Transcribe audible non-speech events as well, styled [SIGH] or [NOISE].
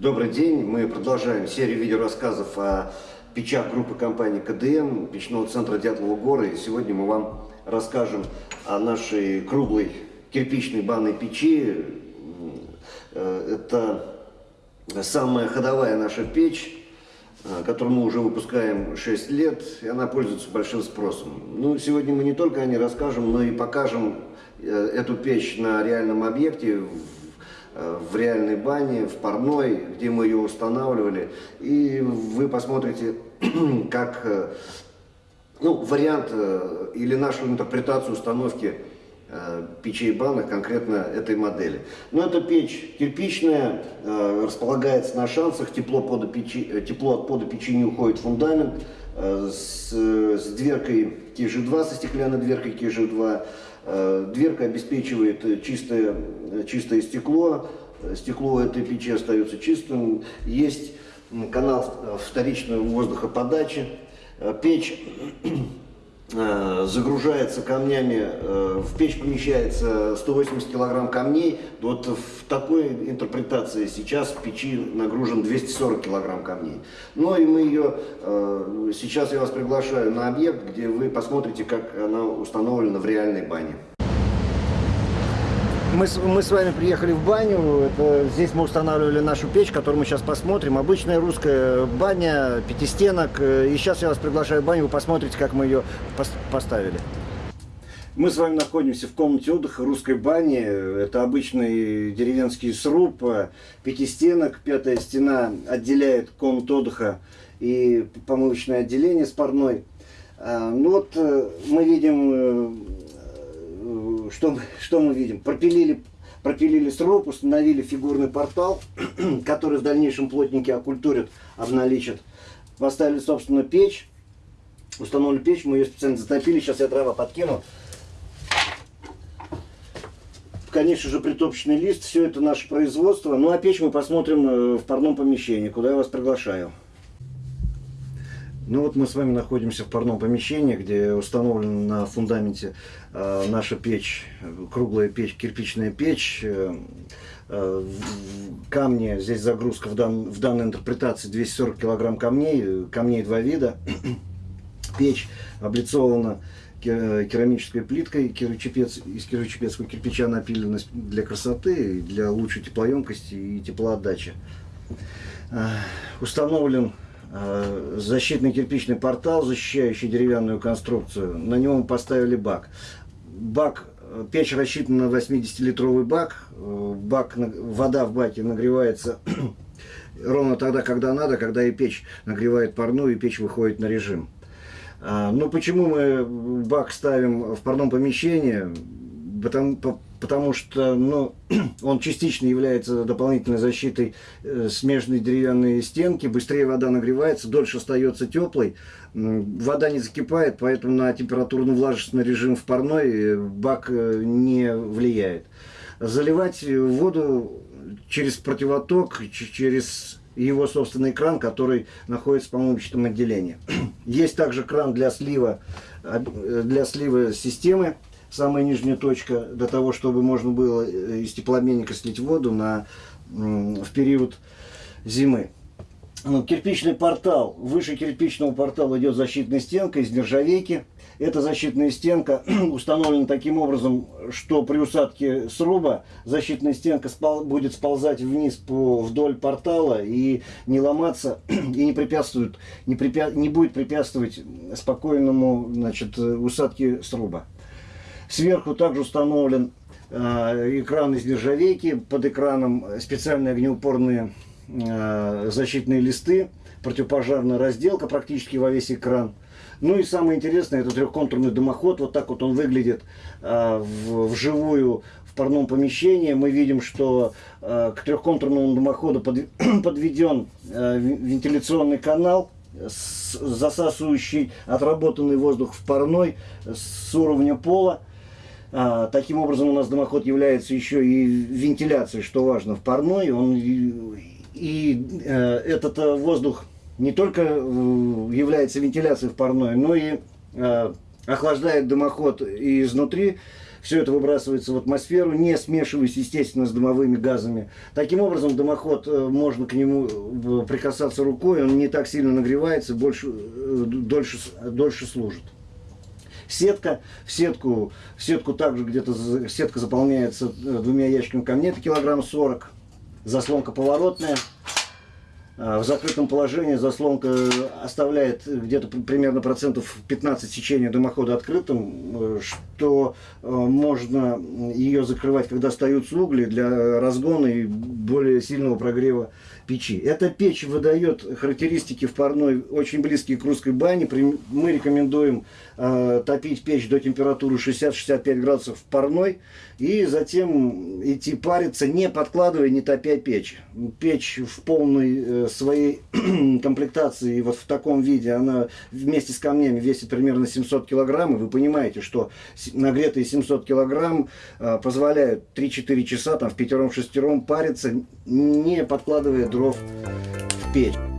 Добрый день. Мы продолжаем серию видеорассказов о печах группы компании КДМ, печного центра Дятлова горы. И сегодня мы вам расскажем о нашей круглой кирпичной банной печи. Э, это самая ходовая наша печь, э, которую мы уже выпускаем 6 лет, и она пользуется большим спросом. Ну, сегодня мы не только о ней расскажем, но и покажем э, эту печь на реальном объекте, Э, в реальной бане, в парной, где мы ее устанавливали. И вы посмотрите, [CLEARS THROAT] как э, ну, вариант э, или нашу интерпретацию установки печей банок конкретно этой модели. Но эта печь кирпичная, располагается на шансах, тепло, пода печи, тепло от пода печи не уходит в фундамент, с, с дверкой КЖ-2, со стеклянной дверкой КЖ-2, Э, дверка обеспечивает чистое, чистое стекло, стекло этой печи остается чистым. Есть канал вторичного воздухоподачи. Э, печь Э, загружается камнями, э, в печь помещается 180 килограмм камней, вот в такой интерпретации сейчас в печи нагружен 240 килограмм камней. Ну и мы ее, э, сейчас я вас приглашаю на объект, где вы посмотрите, как она установлена в реальной бане. Мы, мы с вами приехали в баню, это, здесь мы устанавливали нашу печь, которую мы сейчас посмотрим. Обычная русская баня, пятистенок. И сейчас я вас приглашаю в баню, вы посмотрите, как мы ее пос поставили. Мы с вами находимся в комнате отдыха русской бани. Это обычный деревенский сруб, пятистенок. Пятая стена отделяет комнату отдыха и помывочное отделение с парной. А, ну вот э, мы видим э, что, что мы видим? Пропилили, пропилили сруб, установили фигурный портал, [CLEARS THROAT] который в дальнейшем плотники оккультурят, обналичат. Поставили, собственно, печь. Установили печь, мы ее специально затопили. Сейчас я дрова подкину. Конечно же, притопочный лист, все это наше производство. Ну а печь мы посмотрим э, в парном помещении, куда я вас приглашаю. Ну вот мы с вами находимся в парном помещении, где установлена на фундаменте э, наша печь, круглая печь, кирпичная печь. Э, э, камни, здесь загрузка в, дан, в данной интерпретации 240 килограмм камней, камней два вида. [CLEARS THROAT] Печь облицована керамической плиткой, кирочепец, из кирочепецкого кирпича напилена для красоты, для лучшей теплоемкости и теплоотдачи. Э, установлен защитный кирпичный портал, защищающий деревянную конструкцию. На нем поставили бак. Бак, э, печь рассчитана на 80-литровый бак. Э, бак. Вода в баке нагревается [CLEARS THROAT] ровно тогда, когда надо, когда и печь нагревает парную, и печь выходит на режим. Ну, почему мы бак ставим в парном помещении? Потому, потому что ну, [CLEARS THROAT] он частично является дополнительной защитой э, смежной деревянной стенки, быстрее вода нагревается, дольше остается теплой, вода не закипает, поэтому на температурно-влажностный режим в парной э, бак э, не влияет. Заливать воду через противоток, через его собственный кран, который находится в помощном отделении. [CLEARS THROAT] Есть также кран для слива, для слива системы самая нижняя точка, для того, чтобы можно было э, из теплообменника слить воду на, в период зимы. Ну, кирпичный портал. Выше кирпичного портала идет защитная стенка из нержавейки. Эта защитная стенка [CLEARS THROAT] установлена таким образом, что при усадке сруба защитная стенка спал, будет сползать вниз по, вдоль портала и не ломаться, [CLEARS THROAT] и не, препятствует, не, препя, не будет препятствовать спокойному значит, усадке сруба. Сверху также установлен э, экран из нержавейки, под экраном специальные огнеупорные э, защитные листы, противопожарная разделка практически во весь экран. Ну и самое интересное, это трехконтурный дымоход, вот так вот он выглядит э, вживую в парном помещении. Мы видим, что э, к трехконтурному дымоходу под, [CLEARS THROAT] подведен вентиляционный канал, засасывающий отработанный воздух в парной с уровня пола. А, таким образом, у нас дымоход является еще и вентиляцией, что важно, в парной. Он, и, э, этот э, воздух не только э, является вентиляцией в парной, но и э, охлаждает дымоход и изнутри, все это выбрасывается в атмосферу, не смешиваясь, естественно, с дымовыми газами. Таким образом, дымоход, э, можно к нему э, прикасаться рукой, он не так сильно нагревается, больше, э, дольше, дольше служит. Сетка, в сетку, в сетку также где-то сетка заполняется э, двумя ящиками камней, это килограмм 40. Заслонка поворотная. А, В закрытом положении заслонка оставляет где-то при- примерно процентов 15 сечения дымохода открытым, э, что э, можно ее закрывать, когда остаются угли для разгона и более сильного прогрева печи. Эта печь выдает характеристики в парной очень близкие к русской бане. Мы рекомендуем э, топить печь до температуры 60-65 градусов в парной и затем идти париться, не подкладывая, не топя печь. Печь в полной своей [CLEARS THROAT] комплектации, вот в таком виде, она вместе с камнями весит примерно 700 килограмм, и вы понимаете, что нагретые 700 килограмм э, позволяют 3-4 часа там в пятером-шестером париться, не подкладывая дров в печь.